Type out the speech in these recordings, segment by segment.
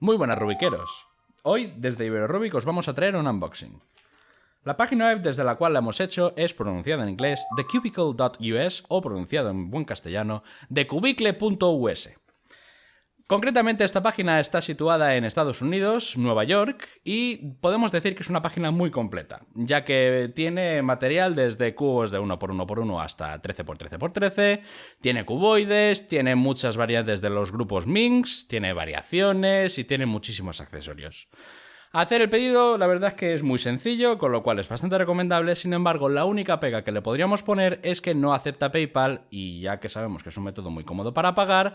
Muy buenas rubiqueros. Hoy desde Iberorubik os vamos a traer un unboxing. La página web desde la cual la hemos hecho es pronunciada en inglés thecubicle.us o pronunciado en buen castellano thecubicle.us. Concretamente esta página está situada en Estados Unidos, Nueva York, y podemos decir que es una página muy completa, ya que tiene material desde cubos de 1x1x1 hasta 13x13x13, tiene cuboides, tiene muchas variantes de los grupos Minx, tiene variaciones y tiene muchísimos accesorios. Hacer el pedido la verdad es que es muy sencillo, con lo cual es bastante recomendable, sin embargo la única pega que le podríamos poner es que no acepta PayPal y ya que sabemos que es un método muy cómodo para pagar,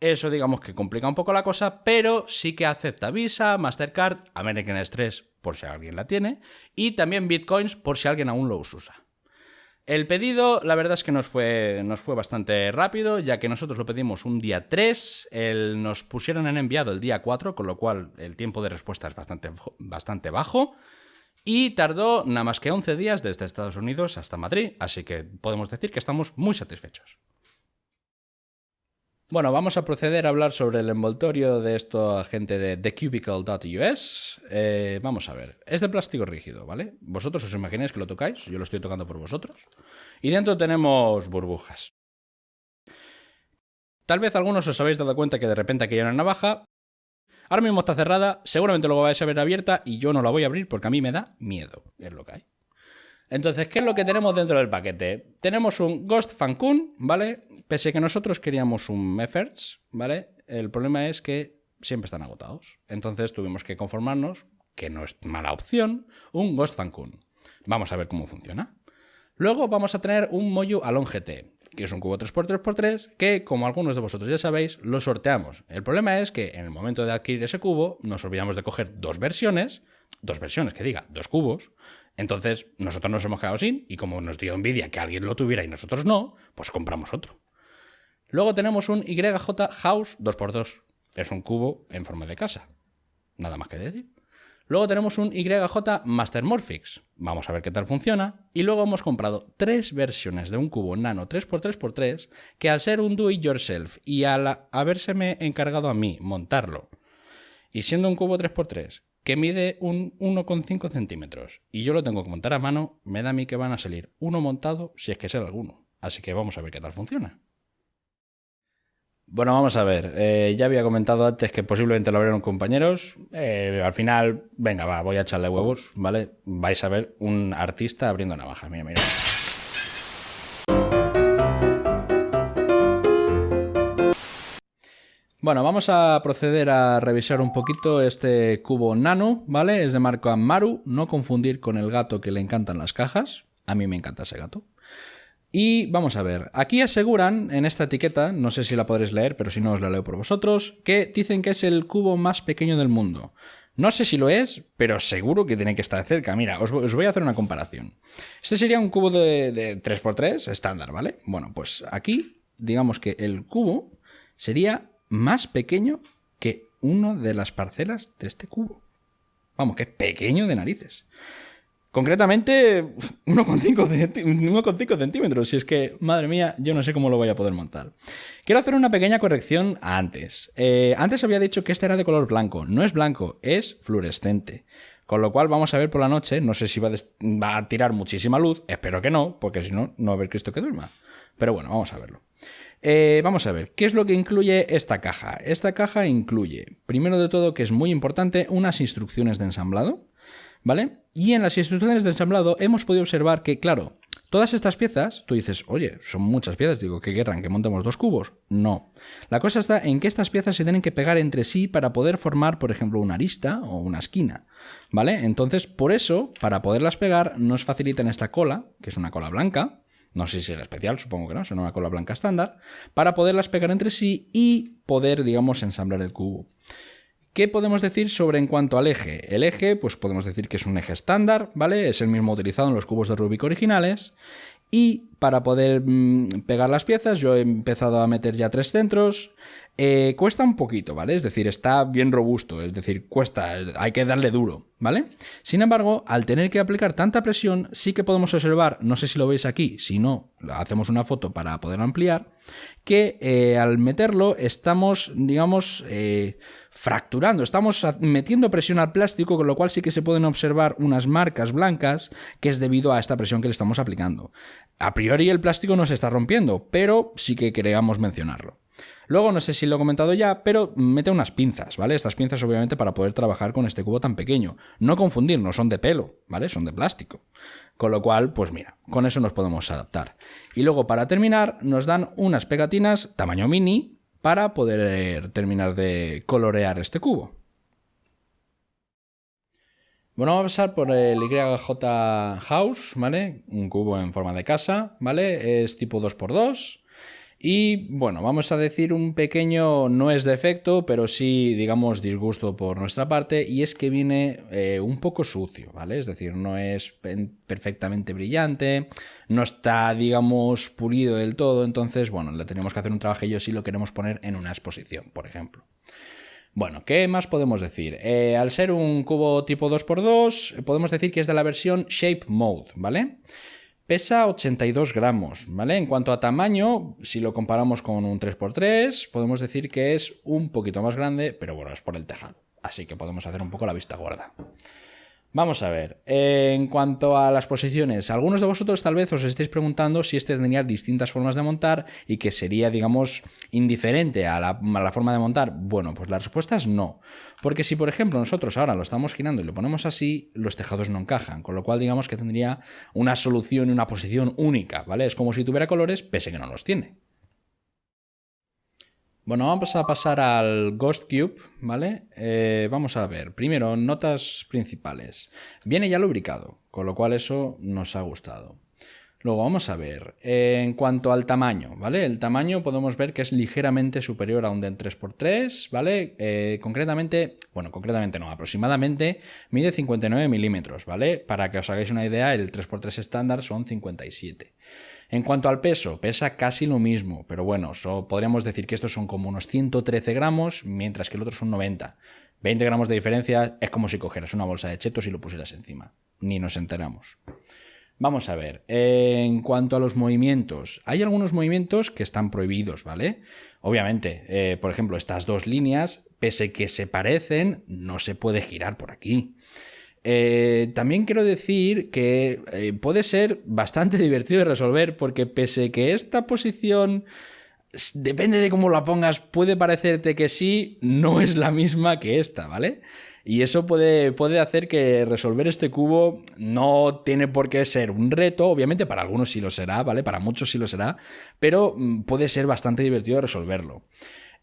eso digamos que complica un poco la cosa, pero sí que acepta Visa, Mastercard, American Express por si alguien la tiene, y también Bitcoins por si alguien aún los usa. El pedido, la verdad es que nos fue, nos fue bastante rápido, ya que nosotros lo pedimos un día 3, el, nos pusieron en enviado el día 4, con lo cual el tiempo de respuesta es bastante, bastante bajo, y tardó nada más que 11 días desde Estados Unidos hasta Madrid, así que podemos decir que estamos muy satisfechos. Bueno, vamos a proceder a hablar sobre el envoltorio de esto gente de thecubicle.us. Eh, vamos a ver, es de plástico rígido, ¿vale? Vosotros os imagináis que lo tocáis, yo lo estoy tocando por vosotros. Y dentro tenemos burbujas. Tal vez algunos os habéis dado cuenta que de repente aquí hay una navaja. Ahora mismo está cerrada, seguramente luego vais a ver abierta y yo no la voy a abrir porque a mí me da miedo, es lo que hay. Entonces, ¿qué es lo que tenemos dentro del paquete? Tenemos un Ghost Fancun, ¿vale? Pese a que nosotros queríamos un Mefferts, ¿vale? El problema es que siempre están agotados. Entonces tuvimos que conformarnos, que no es mala opción, un Ghost Fancun. Vamos a ver cómo funciona. Luego vamos a tener un Moyu Alon GT, que es un cubo 3x3x3, que como algunos de vosotros ya sabéis, lo sorteamos. El problema es que en el momento de adquirir ese cubo, nos olvidamos de coger dos versiones, dos versiones, que diga, dos cubos. Entonces, nosotros nos hemos quedado sin, y como nos dio envidia que alguien lo tuviera y nosotros no, pues compramos otro. Luego tenemos un YJ House 2x2. Es un cubo en forma de casa. Nada más que decir. Luego tenemos un YJ Master Morphix. Vamos a ver qué tal funciona. Y luego hemos comprado tres versiones de un cubo nano 3x3x3 que al ser un do it yourself y al habérseme encargado a mí montarlo y siendo un cubo 3x3 que mide un 1,5 centímetros y yo lo tengo que montar a mano, me da a mí que van a salir uno montado si es que sea alguno. Así que vamos a ver qué tal funciona. Bueno, vamos a ver. Eh, ya había comentado antes que posiblemente lo abrieron compañeros. Eh, al final, venga, va, voy a echarle huevos, ¿vale? Vais a ver un artista abriendo navaja. Mira, mira. Bueno, vamos a proceder a revisar un poquito este cubo nano, ¿vale? Es de marca Maru, no confundir con el gato que le encantan las cajas. A mí me encanta ese gato. Y vamos a ver, aquí aseguran en esta etiqueta, no sé si la podréis leer, pero si no os la leo por vosotros, que dicen que es el cubo más pequeño del mundo. No sé si lo es, pero seguro que tiene que estar cerca. Mira, os, voy a hacer una comparación. Este sería un cubo de, de 3x3 estándar, ¿vale? Bueno, pues aquí, digamos que el cubo sería más pequeño que una de las parcelas de este cubo. Vamos, que es pequeño de narices. Concretamente, 1,5 centímetros. Si es que, madre mía, yo no sé cómo lo voy a poder montar. Quiero hacer una pequeña corrección antes. Eh, antes había dicho que este era de color blanco. No es blanco, es fluorescente. Con lo cual vamos a ver por la noche, no sé si va, va a tirar muchísima luz, espero que no, porque si no, no va a haber Cristo que duerma. Pero bueno, vamos a verlo. Eh, vamos a ver, ¿qué es lo que incluye esta caja? Esta caja incluye, primero de todo, que es muy importante, unas instrucciones de ensamblado, ¿vale? Y en las instrucciones de ensamblado hemos podido observar que, claro, todas estas piezas, tú dices, oye, son muchas piezas, digo, ¿qué querrán? ¿Que montemos dos cubos? No. La cosa está en que estas piezas se tienen que pegar entre sí para poder formar, por ejemplo, una arista o una esquina, ¿vale? Entonces, por eso, para poderlas pegar, nos facilitan esta cola, que es una cola blanca, no sé si era especial, supongo que no, son una cola blanca estándar, para poderlas pegar entre sí y poder, digamos, ensamblar el cubo. ¿Qué podemos decir sobre en cuanto al eje? El eje, pues podemos decir que es un eje estándar, ¿vale? Es el mismo utilizado en los cubos de Rubik originales. Y para poder mm, pegar las piezas, yo he empezado a meter ya tres centros. Eh, cuesta un poquito, ¿vale? Es decir, está bien robusto, es decir, cuesta, hay que darle duro, ¿vale? Sin embargo, al tener que aplicar tanta presión, sí que podemos observar, no sé si lo veis aquí, si no, hacemos una foto para poder ampliar, que eh, al meterlo estamos, digamos, eh, fracturando, estamos metiendo presión al plástico, con lo cual sí que se pueden observar unas marcas blancas, que es debido a esta presión que le estamos aplicando. A priori el plástico no se está rompiendo, pero sí que queríamos mencionarlo. Luego, no sé si lo he comentado ya, pero mete unas pinzas, ¿vale? Estas pinzas, obviamente, para poder trabajar con este cubo tan pequeño. No confundir, no son de pelo, ¿vale? Son de plástico. Con lo cual, pues mira, con eso nos podemos adaptar. Y luego, para terminar, nos dan unas pegatinas tamaño mini para poder terminar de colorear este cubo. Bueno, vamos a pasar por el YJ House, ¿vale? Un cubo en forma de casa, ¿vale? Es tipo 2x2 y bueno, vamos a decir un pequeño, no es defecto, pero sí, digamos, disgusto por nuestra parte, y es que viene eh, un poco sucio, ¿vale? Es decir, no es perfectamente brillante, no está, digamos, pulido del todo, entonces, bueno, le tenemos que hacer un trabajillo si lo queremos poner en una exposición, por ejemplo. Bueno, ¿qué más podemos decir? Eh, al ser un cubo tipo 2x2, podemos decir que es de la versión Shape Mode, ¿vale? Pesa 82 gramos, ¿vale? En cuanto a tamaño, si lo comparamos con un 3x3, podemos decir que es un poquito más grande, pero bueno, es por el tejado. Así que podemos hacer un poco la vista gorda. Vamos a ver, en cuanto a las posiciones, algunos de vosotros tal vez os estéis preguntando si este tendría distintas formas de montar y que sería, digamos, indiferente a la, forma de montar. Bueno, pues la respuesta es no. Porque si, por ejemplo, nosotros ahora lo estamos girando y lo ponemos así, los tejados no encajan, con lo cual digamos que tendría una solución y una posición única, ¿vale? Es como si tuviera colores, pese que no los tiene. Bueno, vamos a pasar al Ghost Cube, ¿vale? Eh, vamos a ver, primero, notas principales. Viene ya lubricado, con lo cual eso nos ha gustado. Luego vamos a ver, en cuanto al tamaño, ¿vale? El tamaño podemos ver que es ligeramente superior a un DEN 3x3, ¿vale? Eh, concretamente, bueno, concretamente no, aproximadamente mide 59 milímetros, ¿vale? Para que os hagáis una idea, el 3x3 estándar son 57. En cuanto al peso, pesa casi lo mismo, pero bueno, podríamos decir que estos son como unos 113 gramos, mientras que el otro son 90. 20 gramos de diferencia es como si cogieras una bolsa de chetos y lo pusieras encima. Ni nos enteramos. Vamos a ver, en cuanto a los movimientos, hay algunos movimientos que están prohibidos, ¿vale? Obviamente, eh, por ejemplo, estas dos líneas, pese que se parecen, no se puede girar por aquí. Eh, también quiero decir que eh, puede ser bastante divertido de resolver porque pese que esta posición depende de cómo la pongas, puede parecerte que sí, no es la misma que esta, ¿vale? Y eso puede, puede hacer que resolver este cubo no tiene por qué ser un reto, obviamente para algunos sí lo será, ¿vale? Para muchos sí lo será, pero mm, puede ser bastante divertido resolverlo.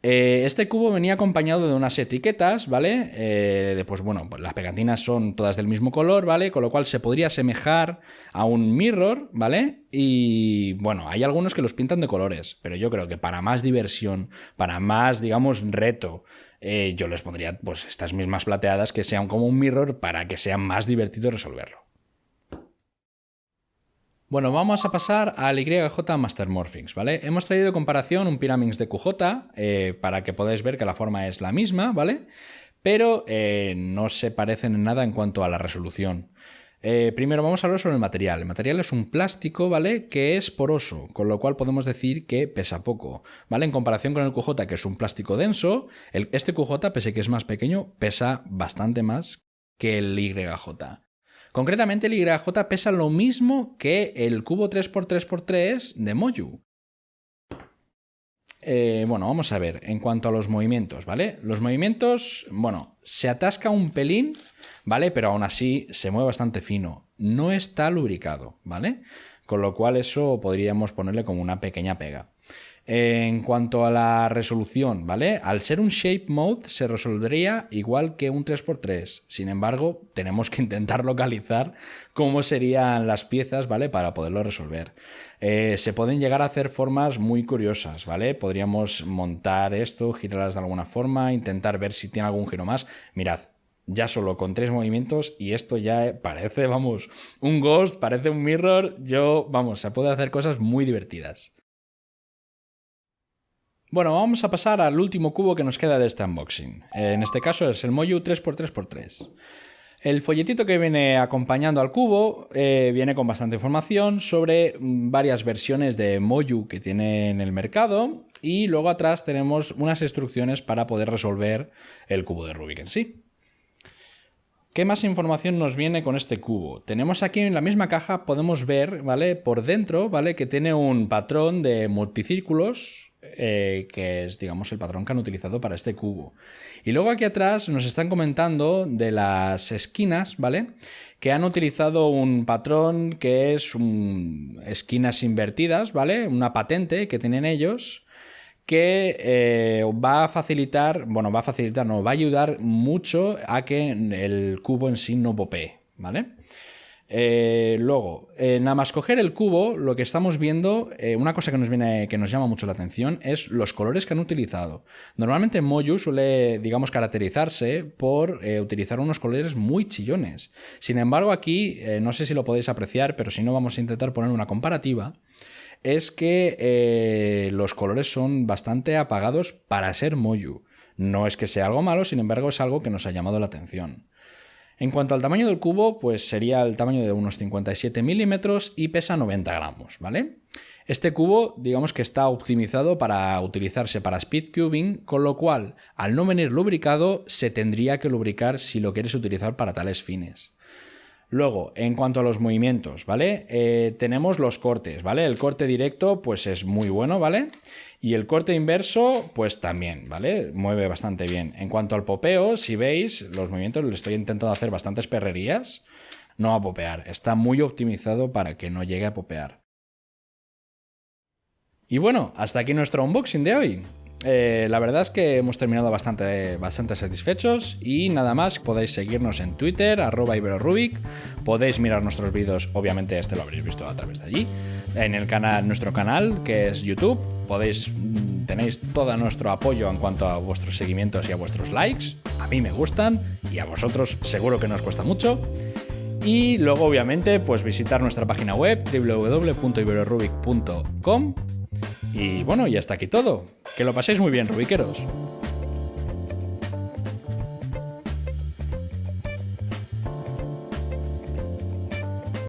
Eh, este cubo venía acompañado de unas etiquetas, ¿vale? Eh, pues bueno, las pegatinas son todas del mismo color, ¿vale? Con lo cual se podría asemejar a un mirror, ¿vale? Y bueno, hay algunos que los pintan de colores, pero yo creo que para más diversión, para más, digamos, reto, eh, yo les pondría pues estas mismas plateadas que sean como un mirror para que sea más divertido resolverlo. Bueno, vamos a pasar al YJ Master Morphings, ¿vale? Hemos traído de comparación un Pyraminx de QJ eh, para que podáis ver que la forma es la misma, ¿vale? Pero eh, no se parecen en nada en cuanto a la resolución. Eh, primero vamos a hablar sobre el material. El material es un plástico, ¿vale? Que es poroso, con lo cual podemos decir que pesa poco, ¿vale? En comparación con el QJ, que es un plástico denso, este QJ, pese que es más pequeño, pesa bastante más que el YJ. Concretamente el YJ pesa lo mismo que el cubo 3x3x3 de Moju. Eh, bueno, vamos a ver, en cuanto a los movimientos, ¿vale? Los movimientos, bueno, se atasca un pelín, ¿vale? Pero aún así se mueve bastante fino. No está lubricado, ¿vale? Con lo cual eso podríamos ponerle como una pequeña pega. En cuanto a la resolución, ¿vale? Al ser un shape mode se resolvería igual que un 3x3. Sin embargo, tenemos que intentar localizar cómo serían las piezas, ¿vale? Para poderlo resolver. Eh, se pueden llegar a hacer formas muy curiosas, ¿vale? Podríamos montar esto, girarlas de alguna forma, intentar ver si tiene algún giro más. Mirad, ya solo con tres movimientos y esto ya parece, vamos, un ghost, parece un mirror. Yo, vamos, se puede hacer cosas muy divertidas. Bueno, vamos a pasar al último cubo que nos queda de este unboxing. En este caso es el Moyu 3x3x3. El folletito que viene acompañando al cubo eh, viene con bastante información sobre mm, varias versiones de Moyu que tiene en el mercado y luego atrás tenemos unas instrucciones para poder resolver el cubo de Rubik en sí. ¿Qué más información nos viene con este cubo? Tenemos aquí en la misma caja, podemos ver, ¿vale? Por dentro, ¿vale? Que tiene un patrón de multicírculos, eh, que es, digamos, el patrón que han utilizado para este cubo. Y luego aquí atrás nos están comentando de las esquinas, ¿vale? Que han utilizado un patrón que es un... esquinas invertidas, ¿vale? Una patente que tienen ellos que eh, va a facilitar, bueno, va a facilitar, no, va a ayudar mucho a que el cubo en sí no popee, ¿vale? Eh, luego, eh, nada más coger el cubo, lo que estamos viendo, una cosa que nos viene, que nos llama mucho la atención, es los colores que han utilizado. Normalmente Moyu suele, digamos, caracterizarse por utilizar unos colores muy chillones. Sin embargo, aquí, no sé si lo podéis apreciar, pero si no, vamos a intentar poner una comparativa es que eh, los colores son bastante apagados para ser Moyu. No es que sea algo malo, sin embargo es algo que nos ha llamado la atención. En cuanto al tamaño del cubo, pues sería el tamaño de unos 57 milímetros y pesa 90 gramos, ¿vale? Este cubo, digamos que está optimizado para utilizarse para speed cubing, con lo cual, al no venir lubricado, se tendría que lubricar si lo quieres utilizar para tales fines. Luego, en cuanto a los movimientos, ¿vale? Eh, tenemos los cortes, ¿vale? El corte directo, pues es muy bueno, ¿vale? Y el corte inverso, pues también, ¿vale? Mueve bastante bien. En cuanto al popeo, si veis, los movimientos le estoy intentando hacer bastantes perrerías. No a popear, está muy optimizado para que no llegue a popear. Y bueno, hasta aquí nuestro unboxing de hoy. Eh, la verdad es que hemos terminado bastante, bastante satisfechos y nada más, podéis seguirnos en Twitter, arroba iberorubik, podéis mirar nuestros vídeos, obviamente este lo habréis visto a través de allí, en el canal, nuestro canal que es YouTube, podéis, mm, tenéis todo nuestro apoyo en cuanto a vuestros seguimientos y a vuestros likes, a mí me gustan y a vosotros seguro que nos cuesta mucho. Y luego obviamente pues visitar nuestra página web www.iberorubik.com y bueno, y hasta aquí todo. Que lo paséis muy bien, rubiqueros.